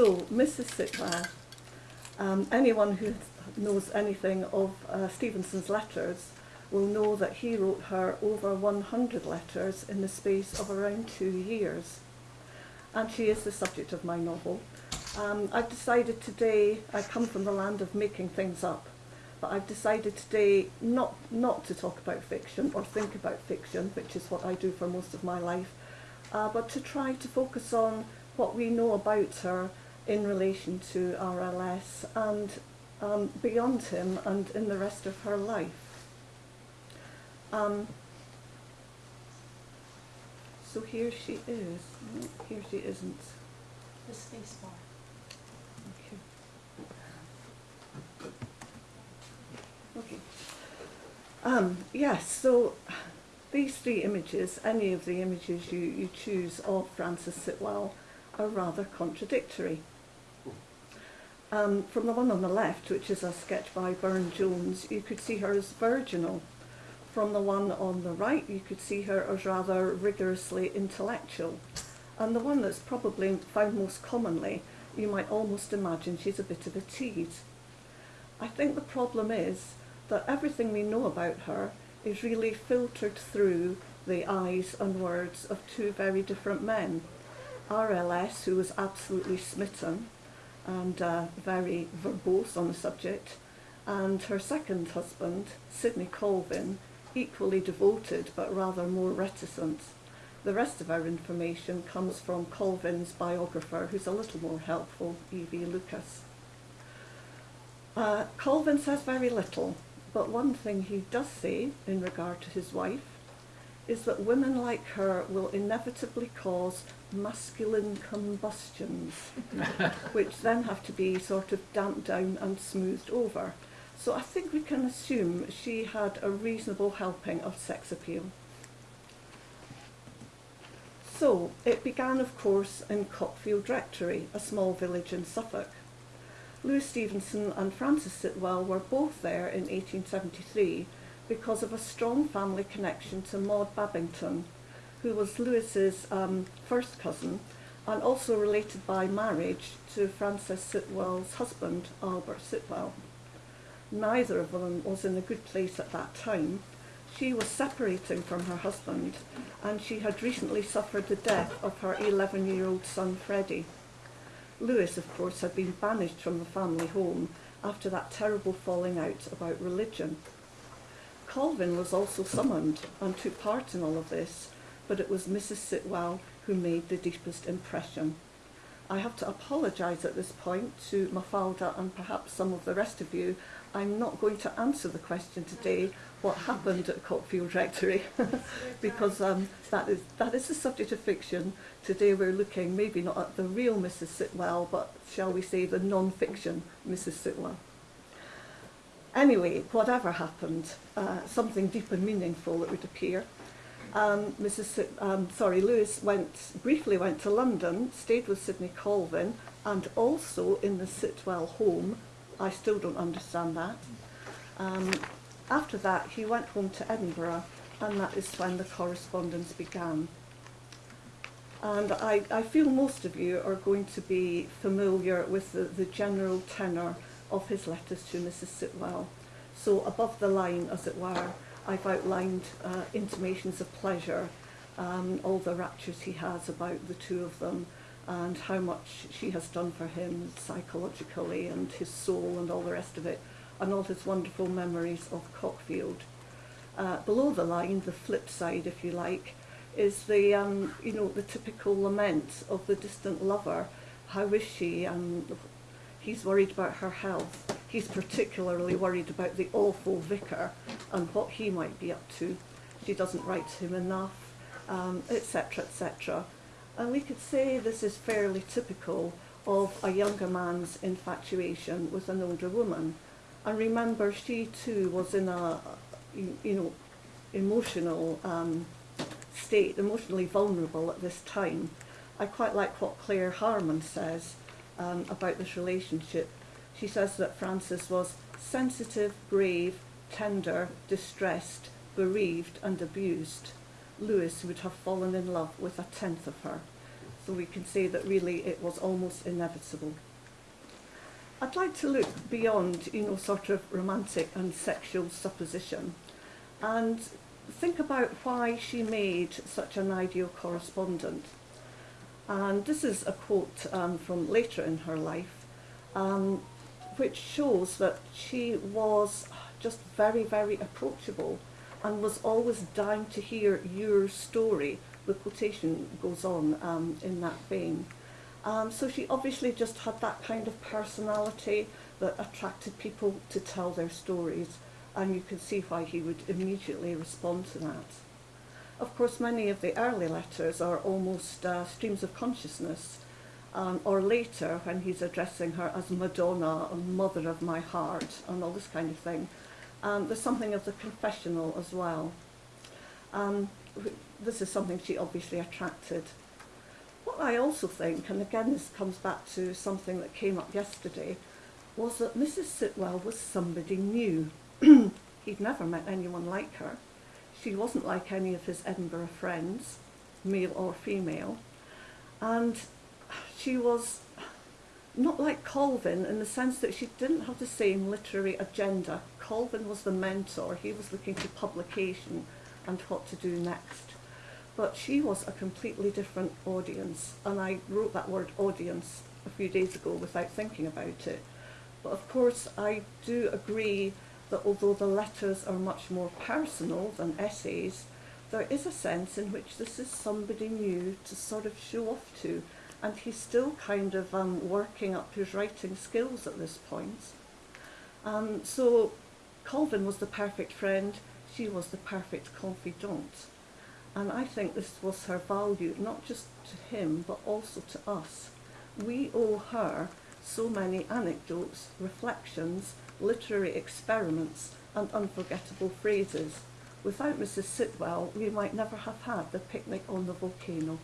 So, Mrs. Sitwell, um, anyone who knows anything of uh, Stevenson's letters will know that he wrote her over 100 letters in the space of around two years. And she is the subject of my novel. Um, I've decided today, I come from the land of making things up, but I've decided today not, not to talk about fiction or think about fiction, which is what I do for most of my life, uh, but to try to focus on what we know about her in relation to RLS and um, beyond him and in the rest of her life. Um, so here she is. No, here she isn't. The space bar. Okay. Okay. Um, yes, so these three images, any of the images you, you choose of Frances Sitwell, are rather contradictory. Um, from the one on the left, which is a sketch by Burne Jones, you could see her as virginal. From the one on the right, you could see her as rather rigorously intellectual. And the one that's probably found most commonly, you might almost imagine she's a bit of a tease. I think the problem is that everything we know about her is really filtered through the eyes and words of two very different men. RLS, who was absolutely smitten and uh, very verbose on the subject, and her second husband, Sidney Colvin, equally devoted but rather more reticent. The rest of our information comes from Colvin's biographer, who's a little more helpful, E.V. Lucas. Uh, Colvin says very little, but one thing he does say in regard to his wife is that women like her will inevitably cause masculine combustions, which then have to be sort of damped down and smoothed over. So I think we can assume she had a reasonable helping of sex appeal. So it began, of course, in Cockfield Rectory, a small village in Suffolk. Louis Stevenson and Frances Sitwell were both there in 1873 because of a strong family connection to Maud Babington, who was Louis's um, first cousin and also related by marriage to Frances Sitwell's husband, Albert Sitwell. Neither of them was in a good place at that time. She was separating from her husband and she had recently suffered the death of her 11-year-old son Freddie. Louis, of course, had been banished from the family home after that terrible falling out about religion. Colvin was also summoned and took part in all of this, but it was Mrs. Sitwell who made the deepest impression. I have to apologise at this point to Mafalda and perhaps some of the rest of you. I'm not going to answer the question today, what happened at Cockfield Rectory, because um, that, is, that is the subject of fiction. Today we're looking maybe not at the real Mrs. Sitwell, but shall we say the non-fiction Mrs. Sitwell. Anyway, whatever happened, uh, something deep and meaningful it would appear. Um, Mrs. Um, sorry, Louis went briefly went to London, stayed with Sidney Colvin, and also in the Sitwell home. I still don't understand that. Um, after that, he went home to Edinburgh, and that is when the correspondence began. And I, I feel most of you are going to be familiar with the, the general tenor of his letters to Mrs. Sitwell. So above the line, as it were, I've outlined uh, intimations of pleasure, um, all the raptures he has about the two of them, and how much she has done for him psychologically and his soul and all the rest of it, and all his wonderful memories of Cockfield. Uh, below the line, the flip side, if you like, is the, um, you know, the typical lament of the distant lover. How is she? And he's worried about her health. He's particularly worried about the awful vicar and what he might be up to. She doesn't write to him enough, etc., um, etc. And we could say this is fairly typical of a younger man's infatuation with an older woman. And remember, she too was in a, you, know, emotional um, state, emotionally vulnerable at this time. I quite like what Claire Harman says um, about this relationship. She says that Frances was sensitive, brave, tender, distressed, bereaved and abused. Louis would have fallen in love with a tenth of her. So we can say that really it was almost inevitable. I'd like to look beyond, you know, sort of romantic and sexual supposition and think about why she made such an ideal correspondent. And this is a quote um, from later in her life, um, which shows that she was just very, very approachable and was always dying to hear your story. The quotation goes on um, in that vein. Um, so she obviously just had that kind of personality that attracted people to tell their stories and you can see why he would immediately respond to that. Of course, many of the early letters are almost uh, streams of consciousness, um, or later when he's addressing her as Madonna and Mother of my heart and all this kind of thing. Um, there's something of the confessional as well. Um, this is something she obviously attracted. What I also think, and again this comes back to something that came up yesterday, was that Mrs. Sitwell was somebody new. He'd never met anyone like her. She wasn't like any of his Edinburgh friends, male or female. And she was not like Colvin in the sense that she didn't have the same literary agenda. Colvin was the mentor. He was looking to publication and what to do next. But she was a completely different audience. And I wrote that word audience a few days ago without thinking about it. But of course, I do agree that although the letters are much more personal than essays, there is a sense in which this is somebody new to sort of show off to, and he's still kind of um, working up his writing skills at this point. Um, so Colvin was the perfect friend, she was the perfect confidant. And I think this was her value, not just to him, but also to us. We owe her so many anecdotes, reflections, literary experiments and unforgettable phrases. Without Mrs. Sitwell, we might never have had the picnic on the volcano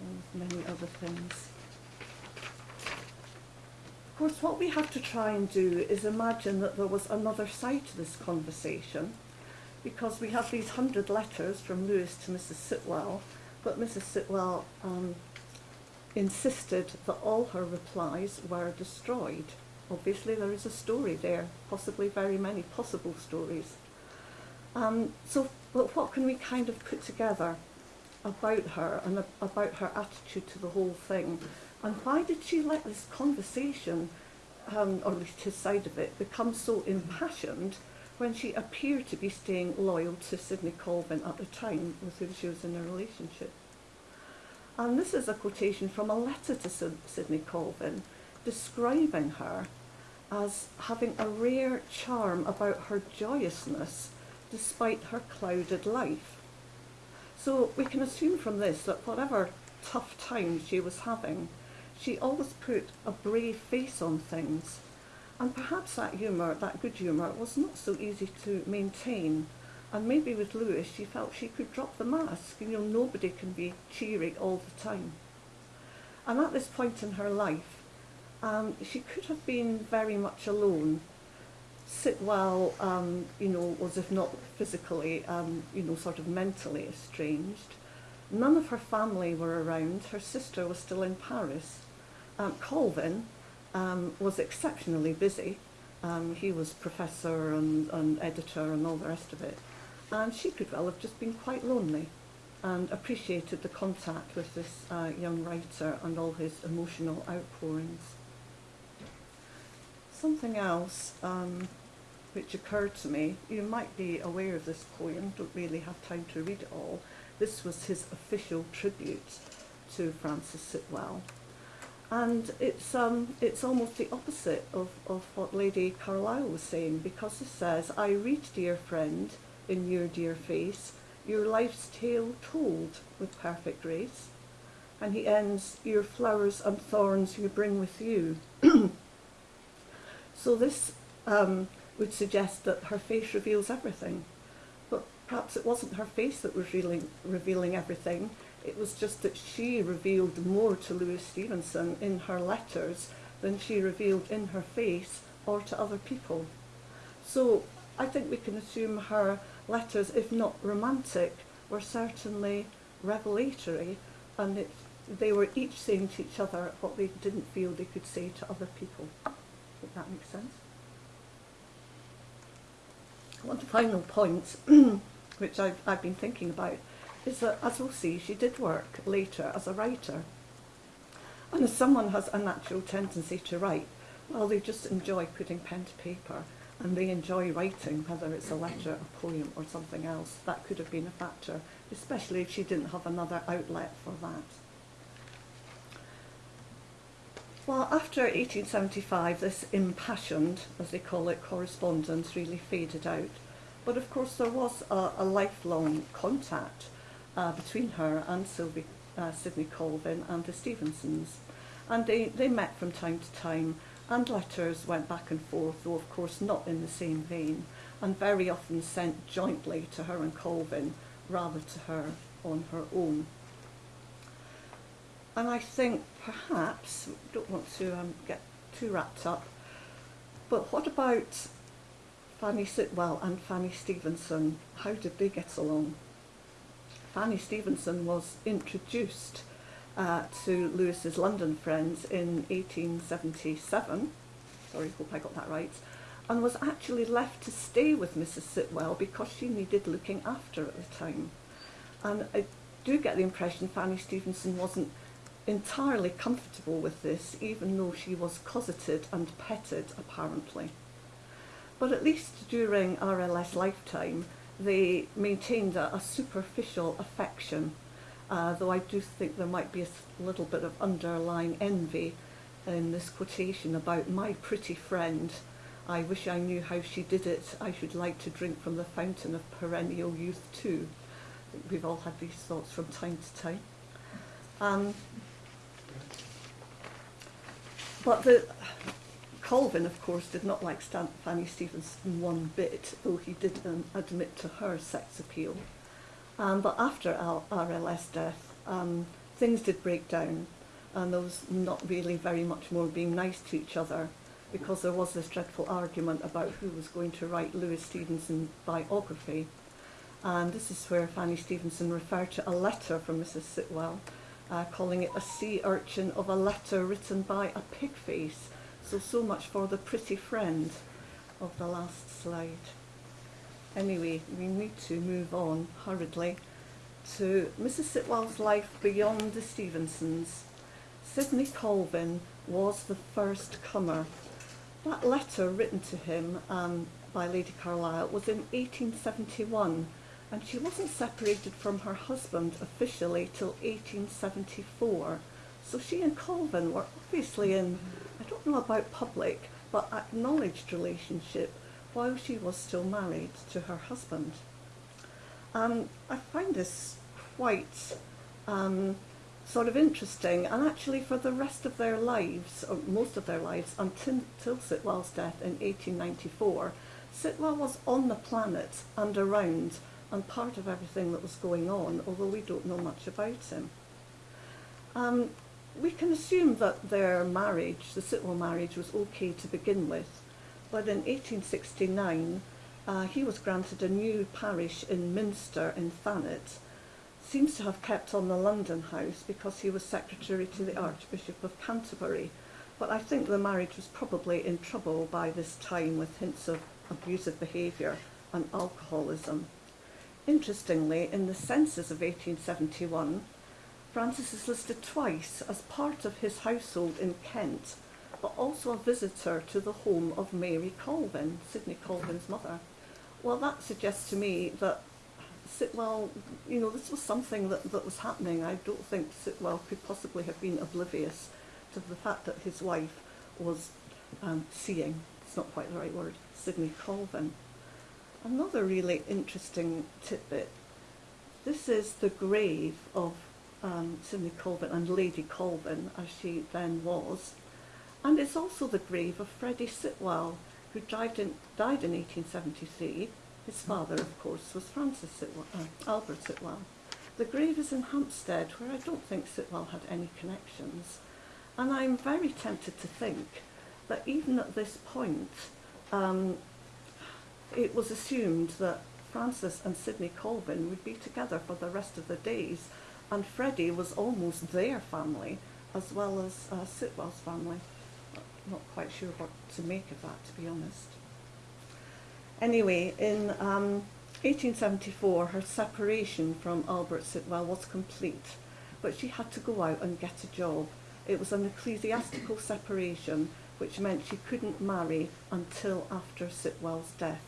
and many other things. Of course, what we have to try and do is imagine that there was another side to this conversation because we have these hundred letters from Louis to Mrs. Sitwell, but Mrs. Sitwell um, insisted that all her replies were destroyed obviously there is a story there, possibly very many possible stories. Um, so but what can we kind of put together about her and about her attitude to the whole thing? And why did she let this conversation, um, or at least his side of it, become so impassioned when she appeared to be staying loyal to Sidney Colvin at the time with whom she was in a relationship? And this is a quotation from a letter to Sidney Colvin describing her as having a rare charm about her joyousness despite her clouded life. So we can assume from this that whatever tough times she was having, she always put a brave face on things. And perhaps that humour, that good humour, was not so easy to maintain. And maybe with Louis, she felt she could drop the mask. You know, nobody can be cheery all the time. And at this point in her life, um, she could have been very much alone. Sitwell, um, you know, was if not physically, um, you know, sort of mentally estranged. None of her family were around. Her sister was still in Paris. Um, Colvin um, was exceptionally busy. Um, he was professor and, and editor and all the rest of it. And she could well have just been quite lonely and appreciated the contact with this uh, young writer and all his emotional outpourings. Something else um, which occurred to me, you might be aware of this poem, don't really have time to read it all. This was his official tribute to Frances Sitwell. And it's, um, it's almost the opposite of, of what Lady Carlisle was saying, because it says, I read, dear friend, in your dear face, your life's tale told with perfect grace. And he ends, your flowers and thorns you bring with you. So this um, would suggest that her face reveals everything. But perhaps it wasn't her face that was revealing, revealing everything. It was just that she revealed more to Louis Stevenson in her letters than she revealed in her face or to other people. So I think we can assume her letters, if not romantic, were certainly revelatory and it they were each saying to each other what they didn't feel they could say to other people. If that makes sense. One final point, which I've, I've been thinking about, is that as we'll see, she did work later as a writer. And as someone has a natural tendency to write, well, they just enjoy putting pen to paper and they enjoy writing, whether it's a letter, a poem, or something else. That could have been a factor, especially if she didn't have another outlet for that. Well, after 1875, this impassioned, as they call it, correspondence really faded out. But of course, there was a, a lifelong contact uh, between her and Sylvie, uh, Sidney Colvin and the Stevensons. And they, they met from time to time, and letters went back and forth, though of course not in the same vein, and very often sent jointly to her and Colvin, rather to her on her own. And I think perhaps, don't want to um, get too wrapped up, but what about Fanny Sitwell and Fanny Stevenson? How did they get along? Fanny Stevenson was introduced uh, to Louis's London friends in 1877. Sorry, hope I got that right. And was actually left to stay with Mrs. Sitwell because she needed looking after at the time. And I do get the impression Fanny Stevenson wasn't entirely comfortable with this, even though she was cosseted and petted, apparently. But at least during RLS lifetime, they maintained a, a superficial affection, uh, though I do think there might be a little bit of underlying envy in this quotation about my pretty friend. I wish I knew how she did it. I should like to drink from the fountain of perennial youth too. We've all had these thoughts from time to time. Um, but the Colvin, of course, did not like Stan Fanny Stevenson one bit, though he did um, admit to her sex appeal. Um, but after Al RLS death, um, things did break down, and there was not really very much more being nice to each other, because there was this dreadful argument about who was going to write Louis Stevenson's biography. And this is where Fanny Stevenson referred to a letter from Mrs. Sitwell, uh, calling it a sea urchin of a letter written by a pig face. So, so much for the pretty friend of the last slide. Anyway, we need to move on hurriedly to Mrs. Sitwell's life beyond the Stevensons. Sidney Colvin was the first comer. That letter written to him um, by Lady Carlisle was in 1871 and she wasn't separated from her husband officially till 1874. So she and Colvin were obviously in, I don't know about public, but acknowledged relationship while she was still married to her husband. Um, I find this quite um, sort of interesting, and actually for the rest of their lives, or most of their lives, until, until Sitwell's death in 1894, Sitwell was on the planet and around and part of everything that was going on, although we don't know much about him. Um, we can assume that their marriage, the Sitwell marriage, was okay to begin with, but in 1869 uh, he was granted a new parish in Minster in Thanet, seems to have kept on the London house because he was secretary to the Archbishop of Canterbury, but I think the marriage was probably in trouble by this time with hints of abusive behaviour and alcoholism. Interestingly, in the census of 1871, Frances is listed twice as part of his household in Kent, but also a visitor to the home of Mary Colvin, Sidney Colvin's mother. Well, that suggests to me that Sitwell, you know, this was something that, that was happening. I don't think Sitwell could possibly have been oblivious to the fact that his wife was um, seeing, it's not quite the right word, Sidney Colvin. Another really interesting tidbit. This is the grave of um, Sidney Colvin and Lady Colvin, as she then was. And it's also the grave of Freddie Sitwell, who died in, died in 1873. His father, of course, was Francis Sitwell, uh, Albert Sitwell. The grave is in Hampstead, where I don't think Sitwell had any connections. And I'm very tempted to think that even at this point, um, it was assumed that Frances and Sidney Colvin would be together for the rest of their days, and Freddie was almost their family as well as uh, Sitwell's family. Not quite sure what to make of that, to be honest. Anyway, in um, 1874, her separation from Albert Sitwell was complete, but she had to go out and get a job. It was an ecclesiastical separation, which meant she couldn't marry until after Sitwell's death.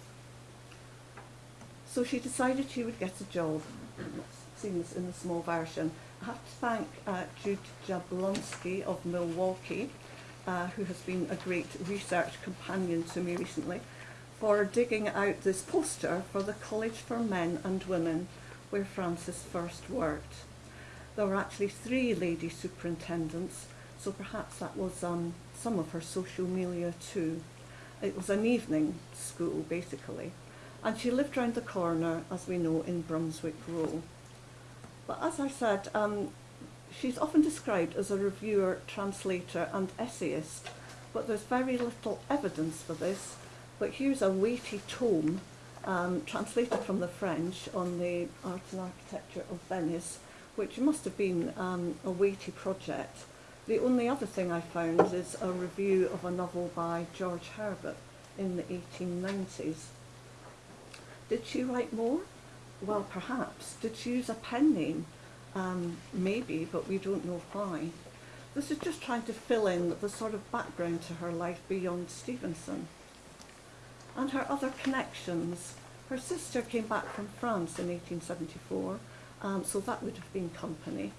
So she decided she would get a job. Seen this in the small version. I have to thank uh, Jude Jablonski of Milwaukee, uh, who has been a great research companion to me recently, for digging out this poster for the College for Men and Women, where Frances first worked. There were actually three lady superintendents, so perhaps that was um, some of her social milieu too. It was an evening school, basically, and she lived round the corner, as we know, in Brunswick Row. But as I said, um, she's often described as a reviewer, translator and essayist, but there's very little evidence for this. But here's a weighty tome um, translated from the French on the art and architecture of Venice, which must have been um, a weighty project. The only other thing I found is a review of a novel by George Herbert in the 1890s. Did she write more? Well, perhaps. Did she use a pen name? Um, maybe, but we don't know why. This is just trying to fill in the sort of background to her life beyond Stevenson. And her other connections. Her sister came back from France in 1874, um, so that would have been company.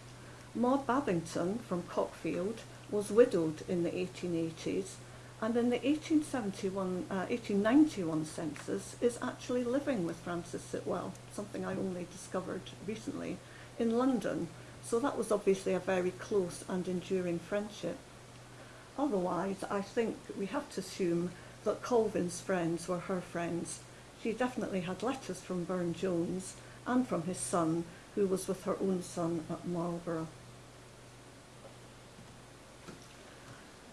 Maud Babington from Cockfield was widowed in the 1880s and in the 1871, uh, 1891 census is actually living with Frances Sitwell, something I only discovered recently, in London. So that was obviously a very close and enduring friendship. Otherwise, I think we have to assume that Colvin's friends were her friends. She definitely had letters from Burne Jones and from his son, who was with her own son at Marlborough.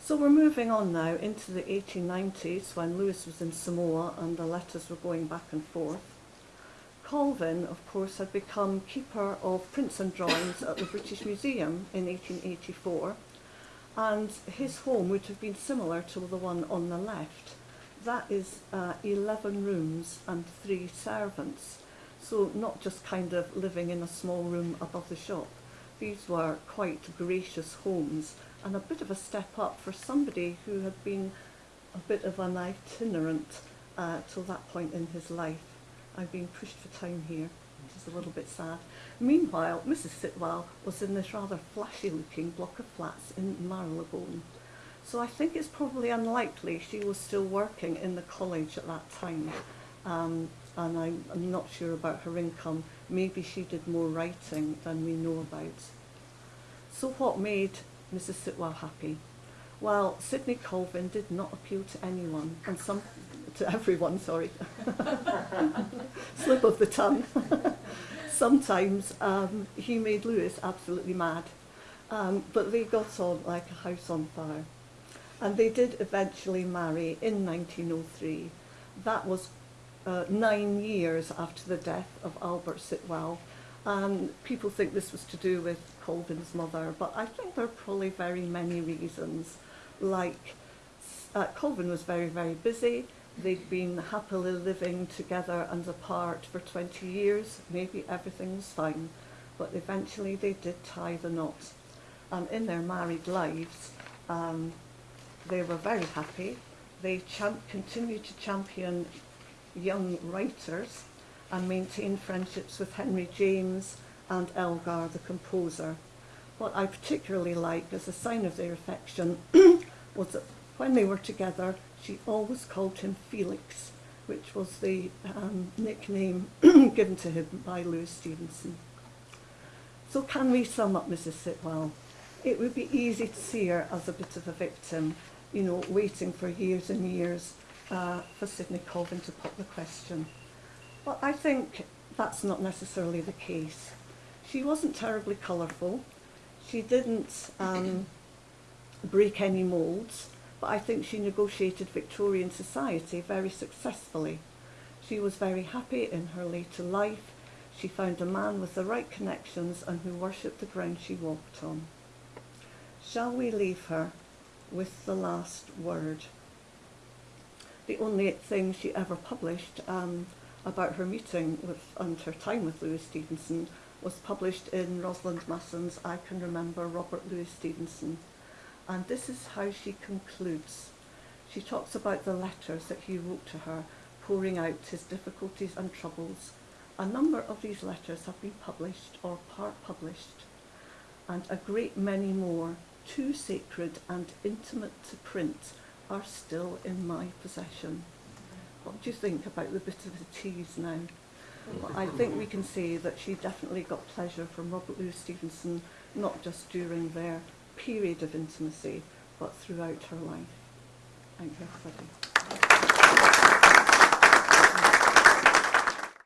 So we're moving on now into the 1890s when Louis was in Samoa and the letters were going back and forth. Colvin, of course, had become keeper of prints and drawings at the British Museum in 1884 and his home would have been similar to the one on the left. That is uh, 11 rooms and three servants. So not just kind of living in a small room above the shop. These were quite gracious homes and a bit of a step up for somebody who had been a bit of an itinerant uh, till that point in his life. I've been pushed for time here, which is a little bit sad. Meanwhile, Mrs. Sitwell was in this rather flashy-looking block of flats in Marylebone. So I think it's probably unlikely she was still working in the college at that time. Um, and I'm, I'm not sure about her income. Maybe she did more writing than we know about. So what made Mrs. Sitwell happy? Well, Sidney Colvin did not appeal to anyone, and some to everyone, sorry. Slip of the tongue. Sometimes um, he made Louis absolutely mad, um, but they got on like a house on fire. And they did eventually marry in 1903. That was uh, nine years after the death of Albert Sitwell, and people think this was to do with Colvin's mother, but I think there are probably very many reasons. Like, uh, Colvin was very, very busy. They'd been happily living together and apart for 20 years. Maybe everything was fine, but eventually they did tie the knot. And in their married lives, um, they were very happy. They champ- continued to champion young writers and maintained friendships with Henry James and Elgar, the composer. What I particularly like as a sign of their affection was that when they were together, she always called him Felix, which was the um, nickname given to him by Louis Stevenson. So can we sum up Mrs. Sitwell? It would be easy to see her as a bit of a victim, you know, waiting for years and years uh, for Sidney Colvin to put the question. But I think that's not necessarily the case. She wasn't terribly colourful. She didn't um, break any moulds, but I think she negotiated Victorian society very successfully. She was very happy in her later life. She found a man with the right connections and who worshipped the ground she walked on. Shall we leave her with the last word? The only thing she ever published um, about her meeting with and her time with Louis Stevenson was published in Rosalind Masson's I Can Remember Robert Louis Stevenson. And this is how she concludes. She talks about the letters that he wrote to her, pouring out his difficulties and troubles. A number of these letters have been published or part published, and a great many more, too sacred and intimate to print, are still in my possession. What do you think about the bit of the tease now? Well, I think we can say that she definitely got pleasure from Robert Louis Stevenson, not just during their period of intimacy, but throughout her life. Thank you, everybody.